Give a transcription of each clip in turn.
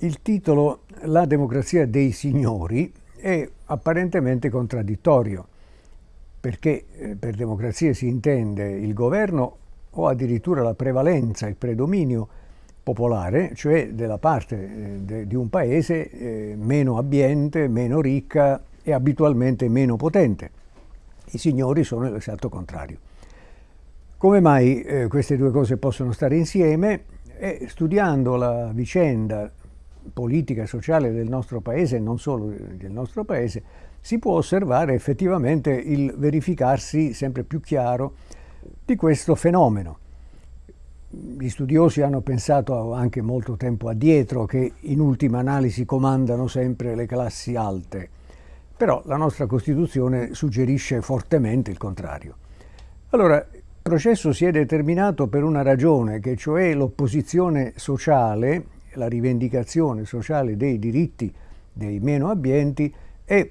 Il titolo La democrazia dei signori è apparentemente contraddittorio, perché eh, per democrazia si intende il governo o addirittura la prevalenza, il predominio popolare, cioè della parte eh, di un paese eh, meno abbiente, meno ricca e abitualmente meno potente. I signori sono l'esatto contrario. Come mai queste due cose possono stare insieme? studiando la vicenda politica e sociale del nostro paese e non solo del nostro paese, si può osservare effettivamente il verificarsi sempre più chiaro di questo fenomeno. Gli studiosi hanno pensato anche molto tempo addietro che in ultima analisi comandano sempre le classi alte, però la nostra Costituzione suggerisce fortemente il contrario. Allora, il processo si è determinato per una ragione, che cioè l'opposizione sociale la rivendicazione sociale dei diritti dei meno abbienti è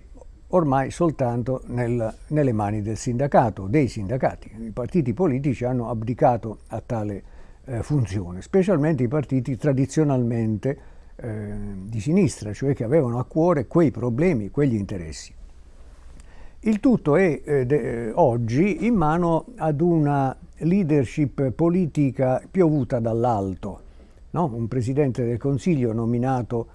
ormai soltanto nel, nelle mani del sindacato, dei sindacati. I partiti politici hanno abdicato a tale eh, funzione, specialmente i partiti tradizionalmente eh, di sinistra, cioè che avevano a cuore quei problemi, quegli interessi. Il tutto è eh, de, oggi in mano ad una leadership politica piovuta dall'alto, no? un Presidente del Consiglio nominato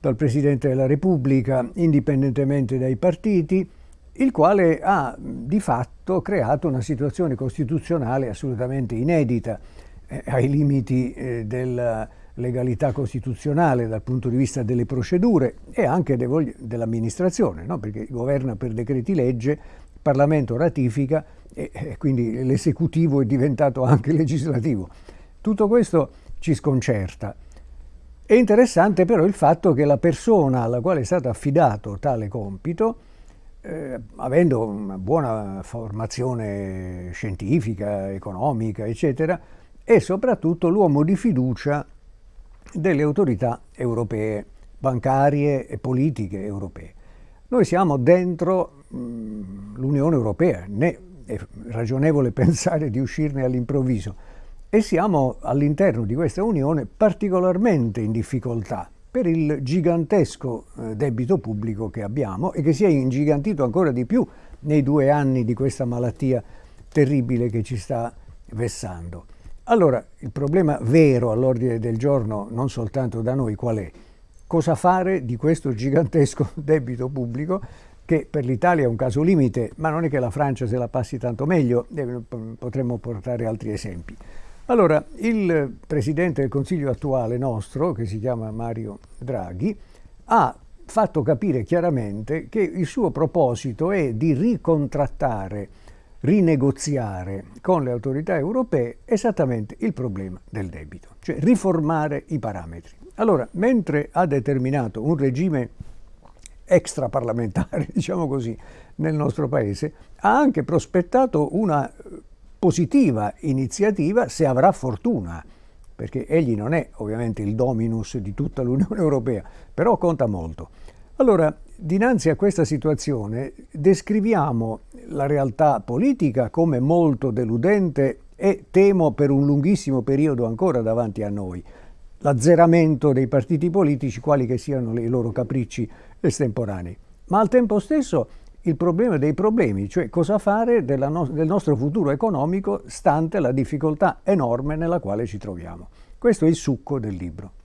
dal Presidente della Repubblica indipendentemente dai partiti, il quale ha di fatto creato una situazione costituzionale assolutamente inedita eh, ai limiti eh, della legalità costituzionale dal punto di vista delle procedure e anche dell'amministrazione, no? perché governa per decreti legge, il Parlamento ratifica e, e quindi l'esecutivo è diventato anche legislativo. Tutto questo ci sconcerta. È interessante però il fatto che la persona alla quale è stato affidato tale compito, eh, avendo una buona formazione scientifica, economica, eccetera, è soprattutto l'uomo di fiducia delle autorità europee, bancarie e politiche europee. Noi siamo dentro l'Unione Europea, né è ragionevole pensare di uscirne all'improvviso, e siamo all'interno di questa Unione particolarmente in difficoltà per il gigantesco eh, debito pubblico che abbiamo e che si è ingigantito ancora di più nei due anni di questa malattia terribile che ci sta vessando. Allora, il problema vero all'ordine del giorno, non soltanto da noi, qual è? Cosa fare di questo gigantesco debito pubblico che per l'Italia è un caso limite, ma non è che la Francia se la passi tanto meglio, potremmo portare altri esempi. Allora, il Presidente del Consiglio attuale nostro, che si chiama Mario Draghi, ha fatto capire chiaramente che il suo proposito è di ricontrattare, rinegoziare con le autorità europee esattamente il problema del debito, cioè riformare i parametri. Allora, mentre ha determinato un regime extraparlamentare, diciamo così, nel nostro Paese, ha anche prospettato una positiva iniziativa se avrà fortuna, perché egli non è ovviamente il dominus di tutta l'Unione Europea, però conta molto. Allora, dinanzi a questa situazione descriviamo la realtà politica come molto deludente e temo per un lunghissimo periodo ancora davanti a noi. L'azzeramento dei partiti politici, quali che siano i loro capricci estemporanei. Ma al tempo stesso il problema dei problemi, cioè cosa fare no del nostro futuro economico stante la difficoltà enorme nella quale ci troviamo. Questo è il succo del libro.